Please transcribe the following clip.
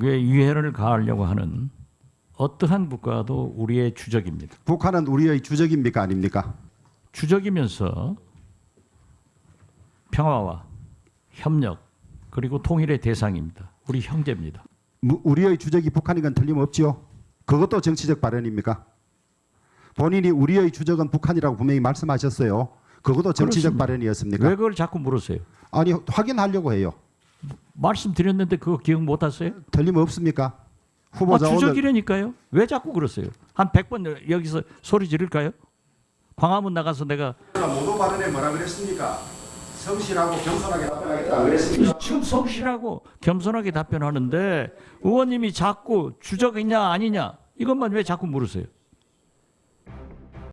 한국에 유해를 가하려고 하는 어떠한 국가도 우리의 주적입니다. 북한은 우리의 주적입니까 아닙니까? 주적이면서 평화와 협력 그리고 통일의 대상입니다. 우리 형제입니다. 무- 우리의 주적이 북한인 건 틀림없지요. 그것도 정치적 발언입니까? 본인이 우리의 주적은 북한이라고 분명히 말씀하셨어요. 그것도 정치적 그렇습니다. 발언이었습니까? 왜 그걸 자꾸 물으세요? 아니 확인하려고 해요. 말씀드렸는데 그거 기억 못 하세요? 틀림없습니까? 아, 후보자 오늘 주적이라니까요. 왜 자꾸 그러세요? 한 100번 여기서 소리 지를까요? 광화문 나가서 내가 모두 발언에 뭐라 그랬습니까? 성실하고 겸손하게 답변하겠다 그랬습니다. 지금 성실하고 겸손하게 답변하는데 의원님이 자꾸 주적이냐 아니냐 이것만 왜 자꾸 물으세요?